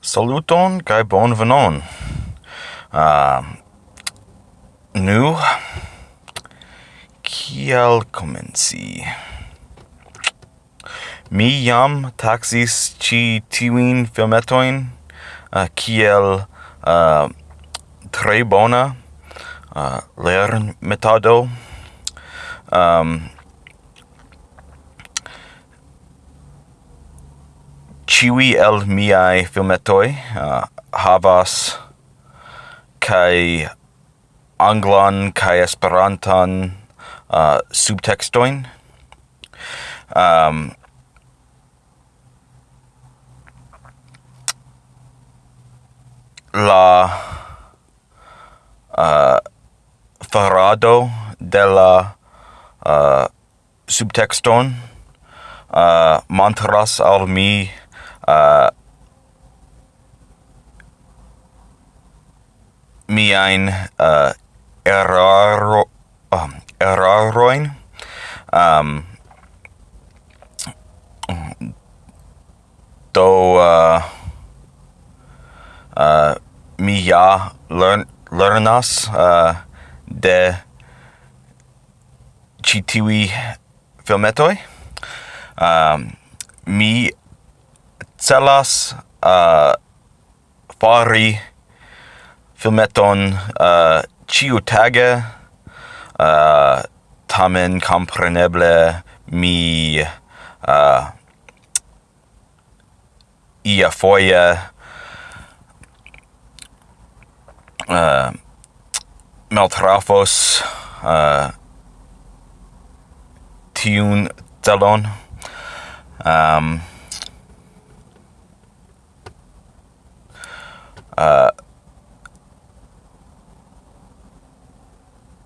Saluton kaj bonvenon. Uh, nu kiel komenci? Mi jam taxis ĉi tiwin filmetoin uh, kiel uh, tre bona uh, lernmetodo. Um, ciui el miai filmetoi uh, havas kai anglan kai esperantan uh, subtextoin. Um, la uh, farado de la uh, subtexton uh, montras al mi uh, miain uh, eraro, um, eraroin um, do uh, uh, mi ja learn, learnas uh, de citiui filmetoi um, mi celas uh, fari filmeton uh, ciu tage uh, tamen compreneble mi uh, ia foie uh, maltrafos uh, tiun telon. um,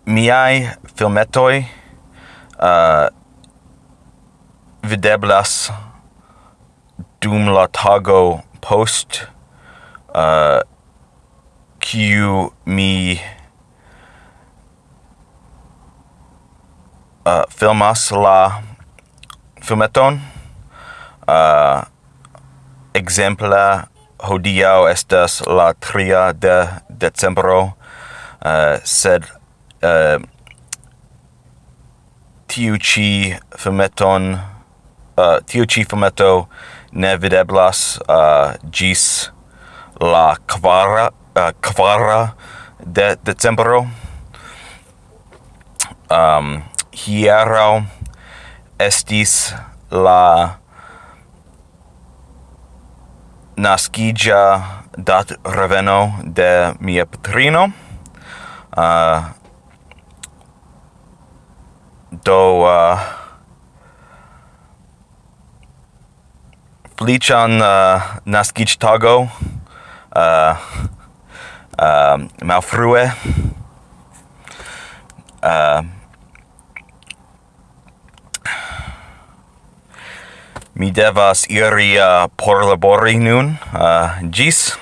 miai filmetoi uh, videblas dum la tago post uh, kiu mi uh, filmas la filmeton. Uh, exempla hodiau estas la tria de decembro uh, sed uh, tiu ci fumeton uh, tiu ci fumeto ne videblas eh, uh, gis la quara uh, quara de decembro. Ehm, um hiero estis la nascigia dat reveno de mia patrino. Uh, do uh, Flichan uh, naskiĝtago uh, uh, malfrue uh, mi devas iri uh, por labori nun uh, gis.